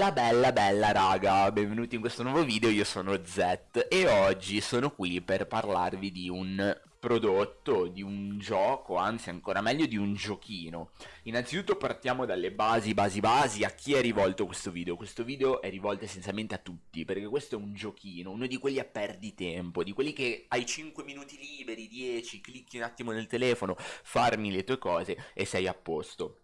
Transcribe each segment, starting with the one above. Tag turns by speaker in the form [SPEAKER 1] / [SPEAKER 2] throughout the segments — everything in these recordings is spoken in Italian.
[SPEAKER 1] Bella bella bella raga, benvenuti in questo nuovo video, io sono Z e oggi sono qui per parlarvi di un prodotto, di un gioco, anzi ancora meglio di un giochino. Innanzitutto partiamo dalle basi, basi, basi, a chi è rivolto questo video? Questo video è rivolto essenzialmente a tutti, perché questo è un giochino, uno di quelli a perdittempo, di quelli che hai 5 minuti liberi, 10, clicchi un attimo nel telefono, farmi le tue cose e sei a posto.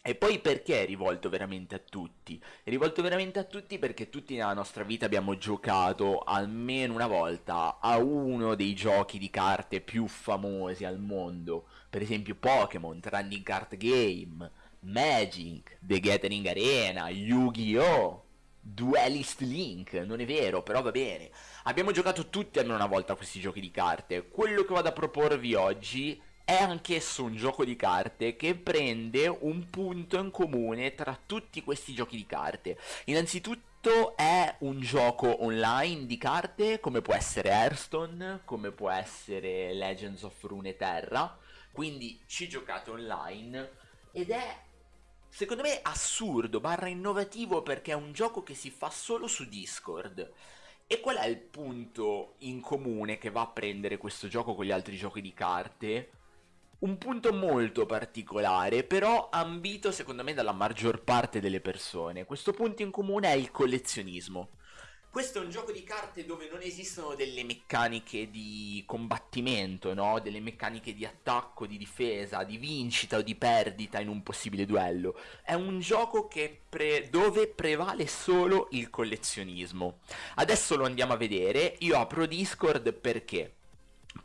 [SPEAKER 1] E poi perché è rivolto veramente a tutti? È rivolto veramente a tutti perché tutti nella nostra vita abbiamo giocato almeno una volta a uno dei giochi di carte più famosi al mondo. Per esempio Pokémon, Trending Card Game, Magic, The Gathering Arena, Yu-Gi-Oh! Duelist Link, non è vero, però va bene. Abbiamo giocato tutti almeno una volta a questi giochi di carte. Quello che vado a proporvi oggi è anch'esso un gioco di carte che prende un punto in comune tra tutti questi giochi di carte. Innanzitutto è un gioco online di carte come può essere Hearthstone, come può essere Legends of Runeterra, quindi ci giocate online ed è secondo me assurdo barra innovativo perché è un gioco che si fa solo su Discord. E qual è il punto in comune che va a prendere questo gioco con gli altri giochi di carte? Un punto molto particolare, però ambito secondo me dalla maggior parte delle persone. Questo punto in comune è il collezionismo. Questo è un gioco di carte dove non esistono delle meccaniche di combattimento, no? Delle meccaniche di attacco, di difesa, di vincita o di perdita in un possibile duello. È un gioco pre dove prevale solo il collezionismo. Adesso lo andiamo a vedere. Io apro Discord perché?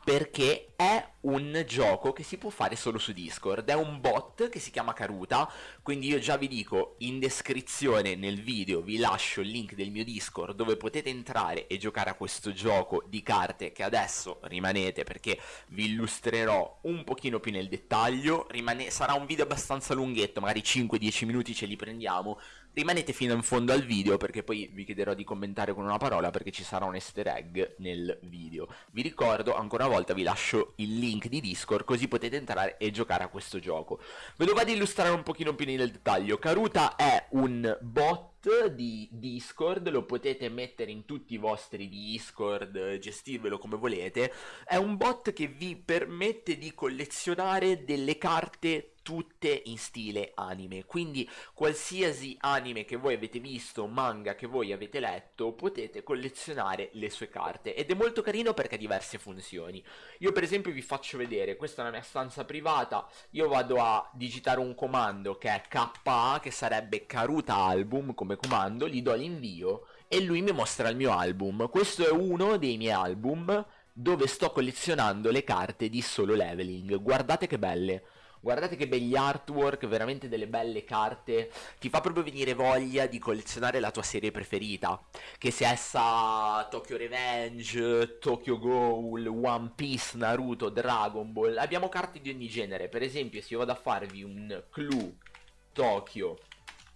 [SPEAKER 1] Perché è un gioco che si può fare solo su Discord, è un bot che si chiama Karuta, quindi io già vi dico in descrizione nel video vi lascio il link del mio Discord dove potete entrare e giocare a questo gioco di carte che adesso rimanete perché vi illustrerò un pochino più nel dettaglio, Rimane sarà un video abbastanza lunghetto, magari 5-10 minuti ce li prendiamo, rimanete fino in fondo al video perché poi vi chiederò di commentare con una parola perché ci sarà un easter egg nel video. Vi ricordo ancora una volta vi lascio il link di Discord così potete entrare e giocare a questo gioco. Ve lo vado a illustrare un pochino più nel dettaglio. Karuta è un bot di Discord, lo potete mettere in tutti i vostri Discord, gestirvelo come volete. È un bot che vi permette di collezionare delle carte tutte in stile anime. Quindi qualsiasi anime che voi avete visto manga che voi avete letto potete collezionare le sue carte. Ed è molto carino perché ha diverse funzioni. Io per esempio vi faccio vedere. Questa è la mia stanza privata. Io vado a digitare un comando che è KA che sarebbe Karuta Album come comando. Gli do l'invio e lui mi mostra il mio album. Questo è uno dei miei album dove sto collezionando le carte di solo leveling. Guardate che belle Guardate che begli artwork, veramente delle belle carte. Ti fa proprio venire voglia di collezionare la tua serie preferita. Che sia essa Tokyo Revenge, Tokyo Ghoul, One Piece, Naruto, Dragon Ball. Abbiamo carte di ogni genere. Per esempio, se io vado a farvi un Clue Tokyo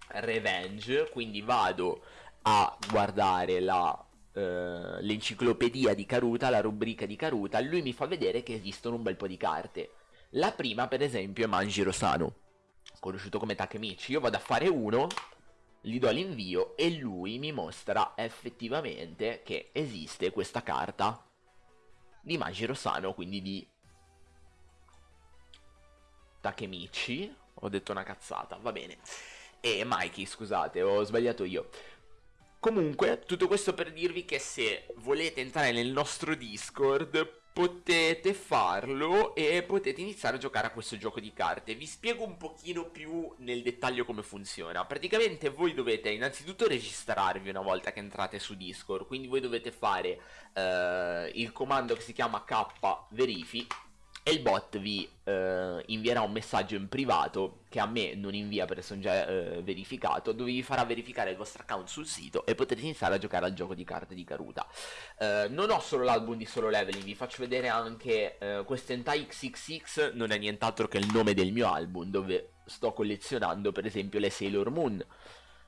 [SPEAKER 1] Revenge, quindi vado a guardare la Uh, l'enciclopedia di Karuta, la rubrica di Karuta, lui mi fa vedere che esistono un bel po' di carte. La prima, per esempio, è Manjiro Sano, conosciuto come Takemichi. Io vado a fare uno, gli do l'invio e lui mi mostra effettivamente che esiste questa carta di Manjiro Sano, quindi di Takemichi. Ho detto una cazzata, va bene. E Mikey, scusate, ho sbagliato io. Comunque, tutto questo per dirvi che se volete entrare nel nostro Discord potete farlo e potete iniziare a giocare a questo gioco di carte. Vi spiego un pochino più nel dettaglio come funziona. Praticamente voi dovete innanzitutto registrarvi una volta che entrate su Discord, quindi voi dovete fare eh, il comando che si chiama k verifi e il bot vi eh, invierà un messaggio in privato che a me non invia perché sono già eh, verificato dove vi farà verificare il vostro account sul sito e potete iniziare a giocare al gioco di carte di Karuta eh, non ho solo l'album di solo leveling vi faccio vedere anche eh, questo Entai XXX non è nient'altro che il nome del mio album dove sto collezionando per esempio le Sailor Moon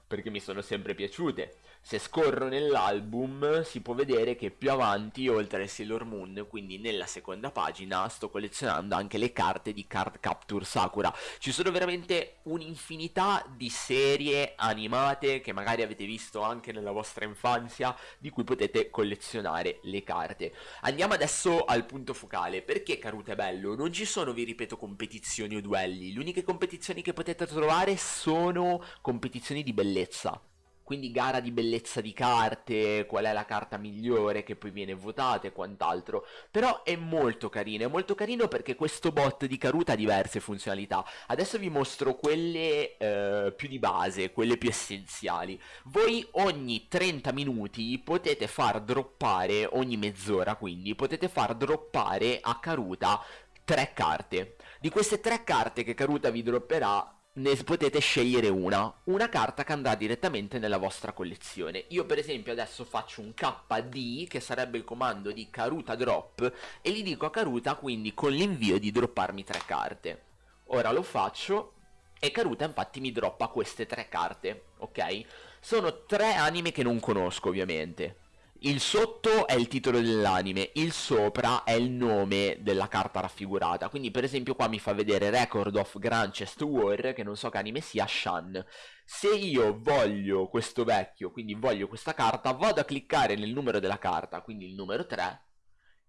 [SPEAKER 1] perché mi sono sempre piaciute. Se scorro nell'album si può vedere che più avanti, oltre al Sailor Moon, quindi nella seconda pagina, sto collezionando anche le carte di Card Capture Sakura. Ci sono veramente un'infinità di serie animate che magari avete visto anche nella vostra infanzia, di cui potete collezionare le carte. Andiamo adesso al punto focale. Perché Karuta è bello? Non ci sono, vi ripeto, competizioni o duelli. Le uniche competizioni che potete trovare sono competizioni di bellezza quindi gara di bellezza di carte, qual è la carta migliore che poi viene votata e quant'altro. Però è molto carino, è molto carino perché questo bot di Karuta ha diverse funzionalità. Adesso vi mostro quelle eh, più di base, quelle più essenziali. Voi ogni 30 minuti potete far droppare, ogni mezz'ora quindi, potete far droppare a Karuta tre carte. Di queste tre carte che Karuta vi dropperà, ne potete scegliere una, una carta che andrà direttamente nella vostra collezione. Io per esempio adesso faccio un KD, che sarebbe il comando di Karuta Drop, e gli dico a Karuta quindi con l'invio di dropparmi tre carte. Ora lo faccio, e Karuta infatti mi droppa queste tre carte, ok? Sono tre anime che non conosco ovviamente. Il sotto è il titolo dell'anime, il sopra è il nome della carta raffigurata. Quindi per esempio qua mi fa vedere Record of Grandchest War, che non so che anime sia, Shan. Se io voglio questo vecchio, quindi voglio questa carta, vado a cliccare nel numero della carta, quindi il numero 3,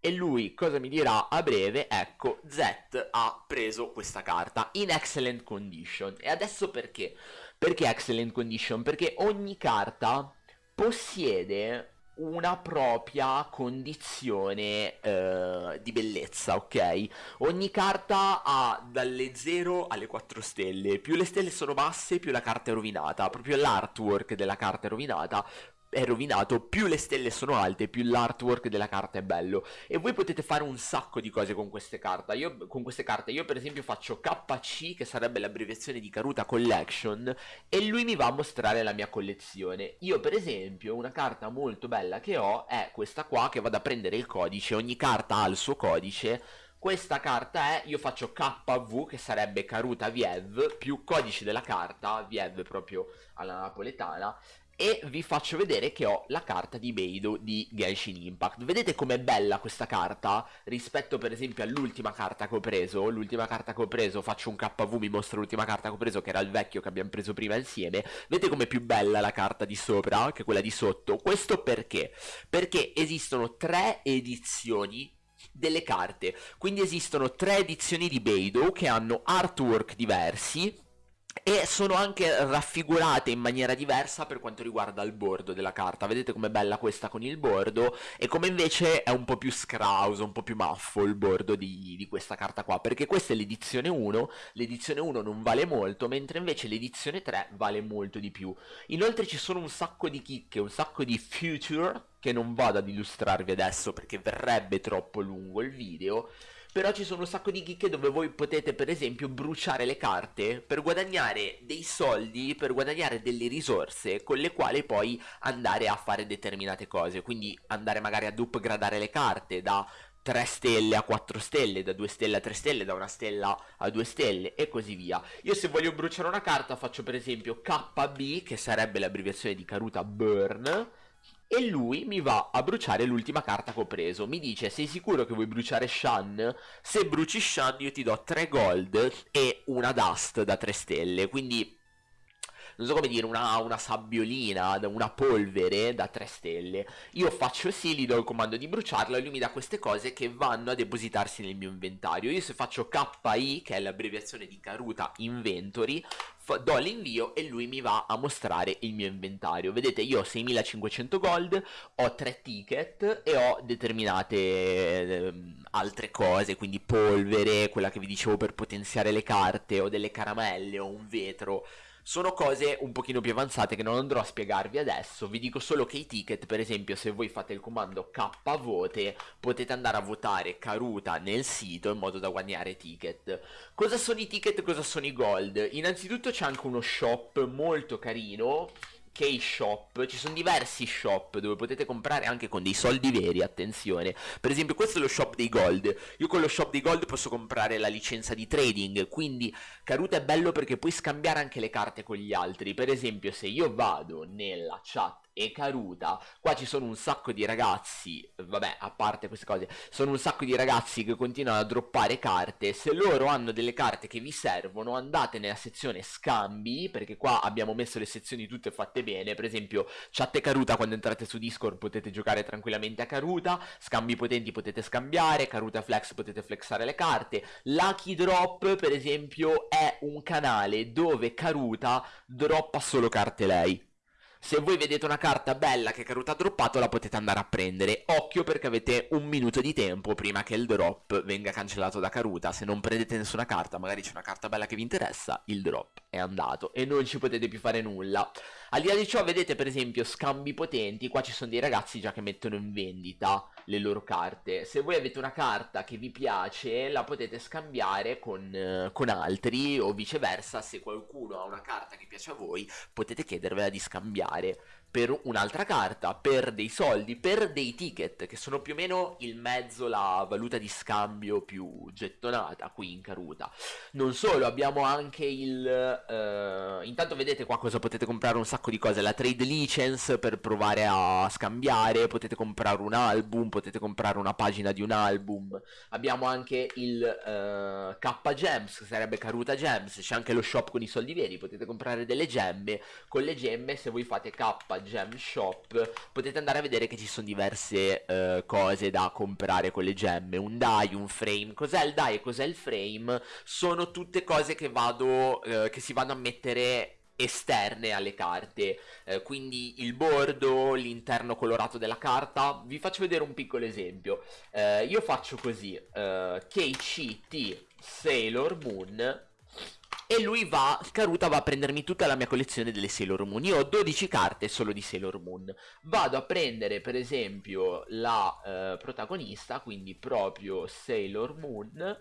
[SPEAKER 1] e lui cosa mi dirà a breve? Ecco, Z ha preso questa carta in excellent condition. E adesso perché? Perché excellent condition? Perché ogni carta possiede una propria condizione eh, di bellezza, ok? Ogni carta ha dalle 0 alle 4 stelle, più le stelle sono basse più la carta è rovinata, proprio l'artwork della carta è rovinata, è rovinato, più le stelle sono alte, più l'artwork della carta è bello. E voi potete fare un sacco di cose con queste carte. Io, con queste carte, io per esempio faccio KC, che sarebbe l'abbreviazione di Karuta Collection, e lui mi va a mostrare la mia collezione. Io per esempio, una carta molto bella che ho è questa qua, che vado a prendere il codice, ogni carta ha il suo codice, questa carta è, io faccio KV che sarebbe Karuta Viev più codice della carta, Viev proprio alla napoletana e vi faccio vedere che ho la carta di Beidou di Genshin Impact. Vedete com'è bella questa carta rispetto per esempio all'ultima carta che ho preso? L'ultima carta che ho preso, faccio un KV, mi mostro l'ultima carta che ho preso che era il vecchio che abbiamo preso prima insieme. Vedete com'è più bella la carta di sopra che quella di sotto? Questo perché? Perché esistono tre edizioni delle carte. Quindi esistono tre edizioni di Beidou che hanno artwork diversi e sono anche raffigurate in maniera diversa per quanto riguarda il bordo della carta. Vedete com'è bella questa con il bordo e come invece è un po' più scrauso, un po' più maffo il bordo di, di questa carta qua, perché questa è l'edizione 1, l'edizione 1 non vale molto, mentre invece l'edizione 3 vale molto di più. Inoltre ci sono un sacco di chicche, un sacco di future che non vado ad illustrarvi adesso perché verrebbe troppo lungo il video però ci sono un sacco di chicche dove voi potete per esempio bruciare le carte per guadagnare dei soldi, per guadagnare delle risorse con le quali poi andare a fare determinate cose. Quindi andare magari ad upgradare le carte da 3 stelle a 4 stelle, da 2 stelle a 3 stelle, da 1 stella a 2 stelle e così via. Io se voglio bruciare una carta faccio per esempio KB, che sarebbe l'abbreviazione di Karuta Burn, e lui mi va a bruciare l'ultima carta che ho preso. Mi dice, sei sicuro che vuoi bruciare Shan? Se bruci Shan io ti do 3 gold e una dust da 3 stelle, quindi non so come dire, una, una sabbiolina, una polvere da 3 stelle. Io faccio sì, gli do il comando di bruciarla e lui mi dà queste cose che vanno a depositarsi nel mio inventario. Io se faccio KI, che è l'abbreviazione di Karuta Inventory, do l'invio e lui mi va a mostrare il mio inventario. Vedete, io ho 6500 gold, ho 3 ticket e ho determinate eh, altre cose, quindi polvere, quella che vi dicevo per potenziare le carte, o delle caramelle, o un vetro sono cose un pochino più avanzate che non andrò a spiegarvi adesso, vi dico solo che i ticket, per esempio se voi fate il comando kvote, potete andare a votare Karuta nel sito in modo da guadagnare ticket. Cosa sono i ticket, cosa sono i gold? Innanzitutto c'è anche uno shop molto carino K-Shop, ci sono diversi shop dove potete comprare anche con dei soldi veri, attenzione. Per esempio questo è lo shop dei gold, io con lo shop dei gold posso comprare la licenza di trading, quindi Karuta è bello perché puoi scambiare anche le carte con gli altri. Per esempio se io vado nella chat e Karuta, qua ci sono un sacco di ragazzi, vabbè, a parte queste cose, sono un sacco di ragazzi che continuano a droppare carte, se loro hanno delle carte che vi servono, andate nella sezione scambi, perché qua abbiamo messo le sezioni tutte fatte bene, per esempio chat e Karuta quando entrate su Discord potete giocare tranquillamente a Karuta, scambi potenti potete scambiare, Karuta Flex potete flexare le carte, Lucky Drop per esempio è un canale dove Karuta droppa solo carte lei, se voi vedete una carta bella che Karuta ha droppato la potete andare a prendere. Occhio perché avete un minuto di tempo prima che il drop venga cancellato da Karuta. Se non prendete nessuna carta, magari c'è una carta bella che vi interessa, il drop è andato e non ci potete più fare nulla. Al di là di ciò vedete per esempio scambi potenti, qua ci sono dei ragazzi già che mettono in vendita le loro carte. Se voi avete una carta che vi piace la potete scambiare con, eh, con altri o viceversa se qualcuno ha una carta che piace a voi potete chiedervela di scambiare per un'altra carta, per dei soldi, per dei ticket, che sono più o meno il mezzo, la valuta di scambio più gettonata qui in Caruta. Non solo, abbiamo anche il... Uh, intanto vedete qua cosa potete comprare un sacco di cose, la trade license per provare a scambiare, potete comprare un album, potete comprare una pagina di un album, abbiamo anche il uh, K Gems, che sarebbe Caruta Gems, c'è anche lo shop con i soldi veri, potete comprare delle gemme, con le gemme se voi fate K Gem Shop potete andare a vedere che ci sono diverse uh, cose da comprare con le gemme. Un die, un frame. Cos'è il die e cos'è il frame? Sono tutte cose che vado uh, che si vanno a mettere esterne alle carte. Eh, quindi il bordo l'interno colorato della carta. Vi faccio vedere un piccolo esempio. Eh, io faccio così. Eh, KCT Sailor Moon e lui va, Karuta va a prendermi tutta la mia collezione delle Sailor Moon. Io ho 12 carte solo di Sailor Moon. Vado a prendere per esempio la eh, protagonista, quindi proprio Sailor Moon.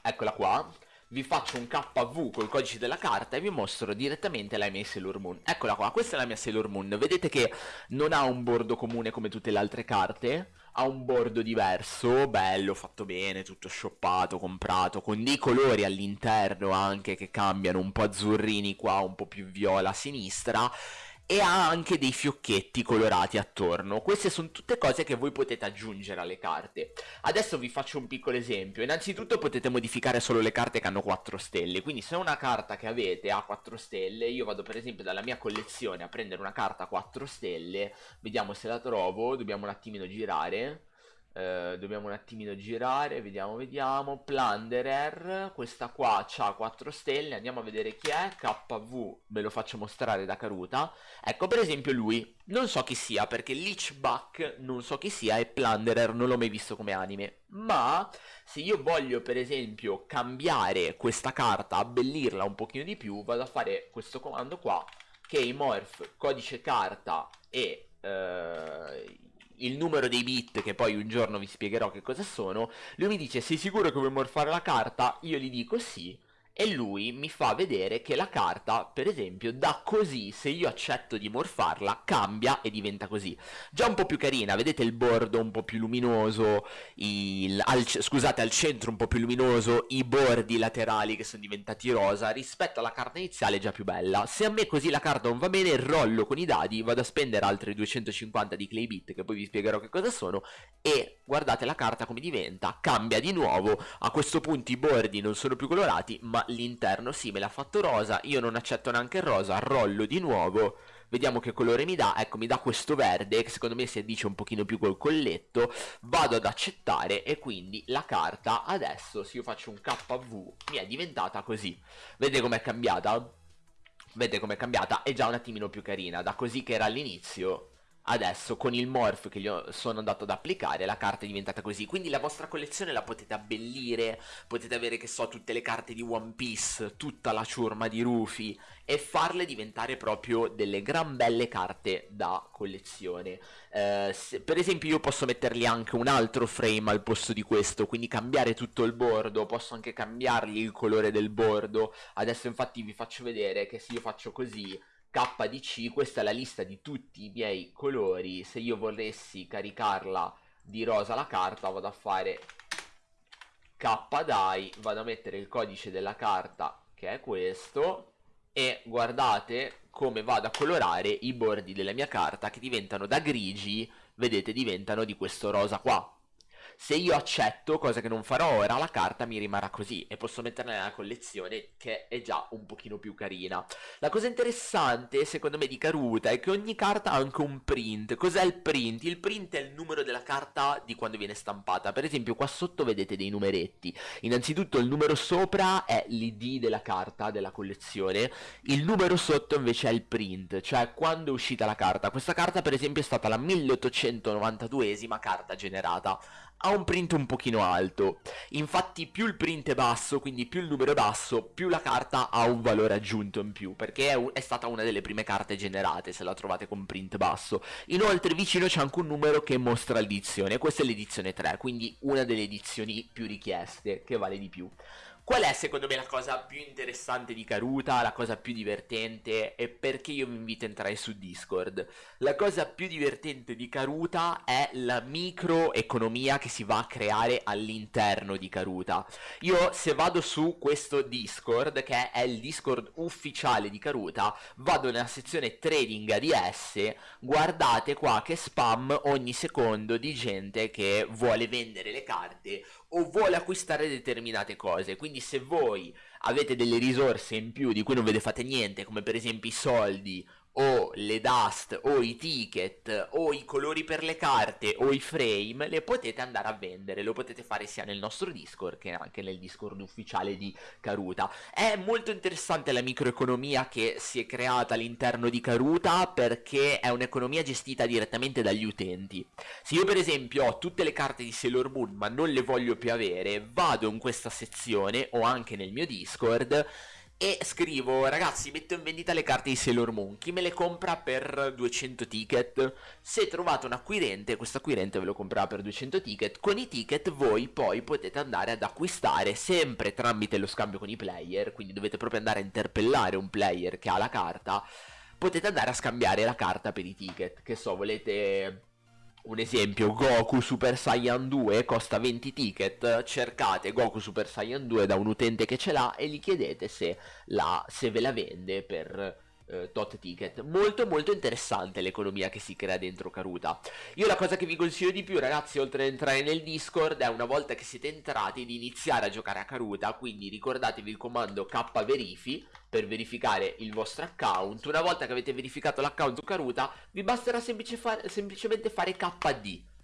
[SPEAKER 1] Eccola qua. Vi faccio un KV col codice della carta e vi mostro direttamente la mia Sailor Moon. Eccola qua, questa è la mia Sailor Moon. Vedete che non ha un bordo comune come tutte le altre carte ha un bordo diverso, bello, fatto bene, tutto shoppato, comprato, con dei colori all'interno anche che cambiano, un po' azzurrini qua, un po' più viola a sinistra e ha anche dei fiocchetti colorati attorno. Queste sono tutte cose che voi potete aggiungere alle carte. Adesso vi faccio un piccolo esempio. Innanzitutto potete modificare solo le carte che hanno 4 stelle. Quindi se una carta che avete ha 4 stelle, io vado per esempio dalla mia collezione a prendere una carta 4 stelle. Vediamo se la trovo, dobbiamo un attimino girare. Eh, dobbiamo un attimino girare, vediamo, vediamo, Plunderer, questa qua ha 4 stelle, andiamo a vedere chi è, KV, ve lo faccio mostrare da Karuta, ecco per esempio lui, non so chi sia perché Leechback non so chi sia e Plunderer non l'ho mai visto come anime, ma se io voglio per esempio cambiare questa carta, abbellirla un pochino di più, vado a fare questo comando qua, Keymorph, codice carta e... Il numero dei bit che poi un giorno vi spiegherò che cosa sono, lui mi dice sei sicuro che vuoi morfare la carta? Io gli dico sì e lui mi fa vedere che la carta, per esempio, da così, se io accetto di morfarla, cambia e diventa così. Già un po' più carina, vedete il bordo un po' più luminoso, il, al, scusate, al centro un po' più luminoso, i bordi laterali che sono diventati rosa, rispetto alla carta iniziale già più bella. Se a me così la carta non va bene, rollo con i dadi, vado a spendere altri 250 di clay bit, che poi vi spiegherò che cosa sono, e guardate la carta come diventa, cambia di nuovo, a questo punto i bordi non sono più colorati, ma l'interno sì me l'ha fatto rosa, io non accetto neanche il rosa, rollo di nuovo, vediamo che colore mi dà, ecco mi dà questo verde che secondo me si addice un pochino più col colletto, vado ad accettare e quindi la carta adesso se io faccio un KV mi è diventata così, vedete com'è cambiata? Vedete com'è cambiata? È già un attimino più carina, da così che era all'inizio Adesso con il morph che gli sono andato ad applicare la carta è diventata così. Quindi la vostra collezione la potete abbellire Potete avere che so tutte le carte di One Piece Tutta la ciurma di Rufy E farle diventare proprio delle gran belle carte da collezione. Eh, se, Per esempio io posso mettergli anche un altro frame al posto di questo Quindi cambiare tutto il bordo Posso anche cambiargli il colore del bordo. Adesso infatti vi faccio vedere che se io faccio così KDC, questa è la lista di tutti i miei colori, se io volessi caricarla di rosa la carta vado a fare KDI, vado a mettere il codice della carta che è questo e guardate come vado a colorare i bordi della mia carta che diventano da grigi, vedete diventano di questo rosa qua se io accetto, cosa che non farò ora, la carta mi rimarrà così e posso metterla nella collezione che è già un pochino più carina. La cosa interessante, secondo me, di Karuta è che ogni carta ha anche un print. Cos'è il print? Il print è il numero della carta di quando viene stampata. Per esempio, qua sotto vedete dei numeretti. Innanzitutto il numero sopra è l'ID della carta, della collezione. Il numero sotto invece è il print, cioè quando è uscita la carta. Questa carta, per esempio, è stata la 1892esima carta generata ha un print un pochino alto. Infatti più il print è basso, quindi più il numero è basso, più la carta ha un valore aggiunto in più, perché è, è stata una delle prime carte generate se la trovate con print basso. Inoltre vicino c'è anche un numero che mostra l'edizione, questa è l'edizione 3, quindi una delle edizioni più richieste, che vale di più. Qual è secondo me la cosa più interessante di Karuta, la cosa più divertente e perché io vi invito a entrare su Discord? La cosa più divertente di Karuta è la microeconomia che si va a creare all'interno di Karuta. Io se vado su questo Discord, che è il Discord ufficiale di Karuta, vado nella sezione trading ADS, guardate qua che spam ogni secondo di gente che vuole vendere le carte o vuole acquistare determinate cose. Quindi se voi avete delle risorse in più di cui non ve ne fate niente, come per esempio i soldi o le dust o i ticket o i colori per le carte o i frame le potete andare a vendere lo potete fare sia nel nostro discord che anche nel discord ufficiale di Karuta. È molto interessante la microeconomia che si è creata all'interno di Karuta perché è un'economia gestita direttamente dagli utenti. Se io per esempio ho tutte le carte di Sailor Moon ma non le voglio più avere vado in questa sezione o anche nel mio discord e scrivo ragazzi metto in vendita le carte di Sailor Moon. Chi me le compra per 200 ticket? Se trovate un acquirente questo acquirente ve lo comprerà per 200 ticket. Con i ticket voi poi potete andare ad acquistare sempre tramite lo scambio con i player quindi dovete proprio andare a interpellare un player che ha la carta potete andare a scambiare la carta per i ticket che so volete un esempio, Goku Super Saiyan 2 costa 20 ticket, cercate Goku Super Saiyan 2 da un utente che ce l'ha e gli chiedete se, la, se ve la vende per eh, tot ticket. Molto molto interessante l'economia che si crea dentro Karuta. Io la cosa che vi consiglio di più ragazzi, oltre ad entrare nel Discord, è una volta che siete entrati di iniziare a giocare a Karuta, quindi ricordatevi il comando kverifi per verificare il vostro account. Una volta che avete verificato l'account Karuta, vi basterà semplice fa semplicemente fare KD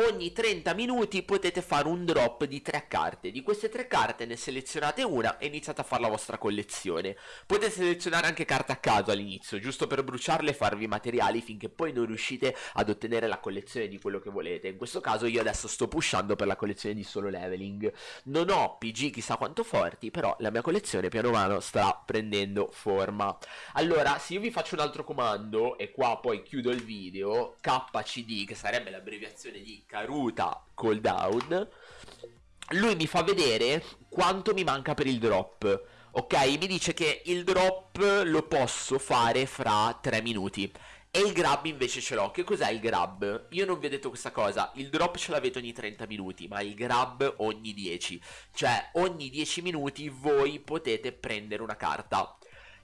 [SPEAKER 1] ogni 30 minuti potete fare un drop di 3 carte. Di queste 3 carte ne selezionate una e iniziate a fare la vostra collezione. Potete selezionare anche carte a caso all'inizio, giusto per bruciarle e farvi materiali finché poi non riuscite ad ottenere la collezione di quello che volete. In questo caso io adesso sto pushando per la collezione di solo leveling. Non ho PG chissà quanto forti, però la mia collezione piano piano sta prendendo forma. Allora, se io vi faccio un altro comando, e qua poi chiudo il video, KCD, che sarebbe l'abbreviazione di Karuta cooldown lui mi fa vedere quanto mi manca per il drop ok mi dice che il drop lo posso fare fra 3 minuti e il grab invece ce l'ho. Che cos'è il grab? Io non vi ho detto questa cosa. Il drop ce l'avete ogni 30 minuti, ma il grab ogni 10. Cioè, ogni 10 minuti voi potete prendere una carta.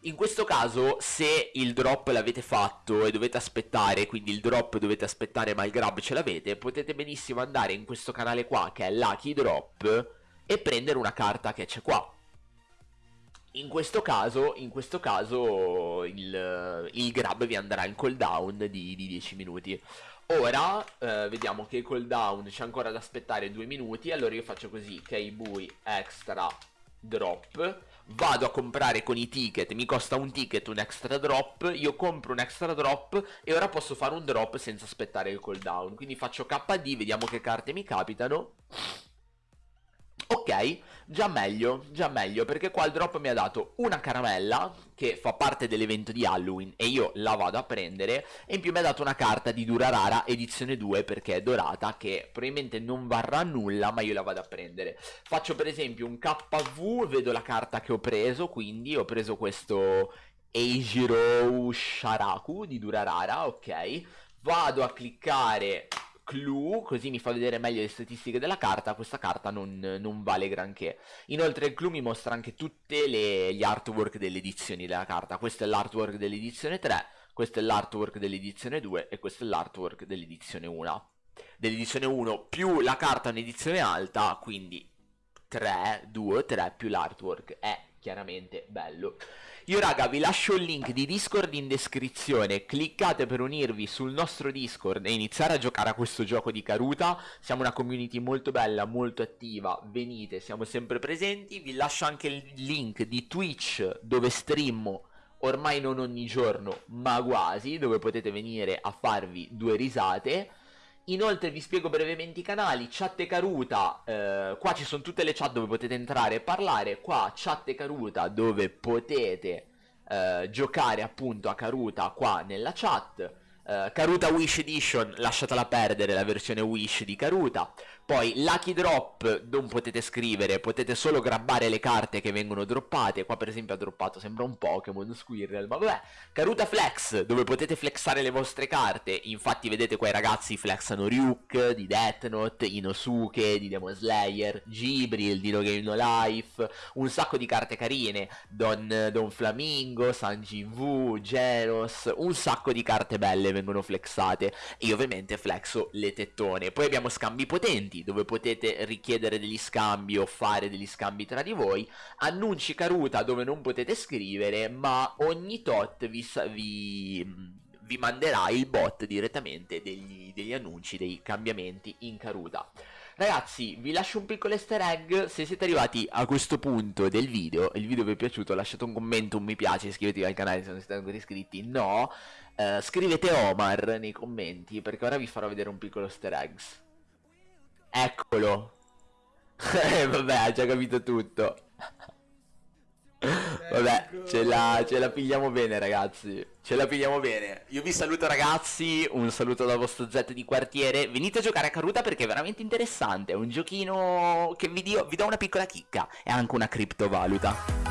[SPEAKER 1] In questo caso, se il drop l'avete fatto e dovete aspettare, quindi il drop dovete aspettare ma il grab ce l'avete, potete benissimo andare in questo canale qua che è Lucky Drop e prendere una carta che c'è qua. In questo caso, in questo caso il, il, grab vi andrà in cooldown di, di 10 minuti. Ora eh, vediamo che il cooldown c'è ancora da aspettare 2 minuti, allora io faccio così, Keibui extra drop vado a comprare con i ticket, mi costa un ticket un extra drop, io compro un extra drop e ora posso fare un drop senza aspettare il cooldown. Quindi faccio KD, vediamo che carte mi capitano. Ok, già meglio, già meglio, perché qua il drop mi ha dato una caramella, che fa parte dell'evento di Halloween, e io la vado a prendere, e in più mi ha dato una carta di Durarara edizione 2, perché è dorata, che probabilmente non varrà nulla, ma io la vado a prendere. Faccio per esempio un KV, vedo la carta che ho preso, quindi ho preso questo Eijiro Sharaku di Durarara, ok. Vado a cliccare clue, così mi fa vedere meglio le statistiche della carta, questa carta non, non vale granché. Inoltre il clue mi mostra anche tutti gli artwork delle edizioni della carta, questo è l'artwork dell'edizione 3, questo è l'artwork dell'edizione 2 e questo è l'artwork dell'edizione 1. Dell'edizione 1 più la carta in edizione alta, quindi 3, 2, 3 più l'artwork è chiaramente bello. Io raga vi lascio il link di Discord in descrizione, cliccate per unirvi sul nostro Discord e iniziare a giocare a questo gioco di Karuta, siamo una community molto bella, molto attiva, venite, siamo sempre presenti, vi lascio anche il link di Twitch dove streammo ormai non ogni giorno ma quasi, dove potete venire a farvi due risate Inoltre vi spiego brevemente i canali, chat caruta, eh, qua ci sono tutte le chat dove potete entrare e parlare, qua chat e caruta dove potete eh, giocare appunto a caruta qua nella chat, Uh, Karuta Wish Edition, lasciatela perdere la versione Wish di Karuta. Poi Lucky Drop non potete scrivere, potete solo grabbare le carte che vengono droppate. Qua per esempio ha droppato, sembra un Pokémon Squirrel, ma vabbè. Karuta Flex, dove potete flexare le vostre carte. Infatti vedete qua i ragazzi flexano Ryuk di Death Note, Inosuke di Demon Slayer, Gibril di No Game No Life, un sacco di carte carine, Don, Don Flamingo, Sanji Wu, Genos, un sacco di carte belle vengono flexate e io ovviamente flexo le tettone. Poi abbiamo scambi potenti dove potete richiedere degli scambi o fare degli scambi tra di voi, annunci caruta dove non potete scrivere ma ogni tot vi, vi vi manderà il bot direttamente degli, degli, annunci, dei cambiamenti in caruta. Ragazzi, vi lascio un piccolo easter egg, se siete arrivati a questo punto del video, il video vi è piaciuto, lasciate un commento, un mi piace, iscrivetevi al canale se non siete ancora iscritti, no, Uh, scrivete Omar nei commenti perché ora vi farò vedere un piccolo easter eggs. Eccolo. Eh, vabbè, ha già capito tutto. Vabbè, ce la, ce la pigliamo bene ragazzi. Ce la pigliamo bene. Io vi saluto ragazzi. Un saluto dal vostro Z di quartiere. Venite a giocare a Karuta perché è veramente interessante. È un giochino che vi, dio, vi do una piccola chicca E anche una criptovaluta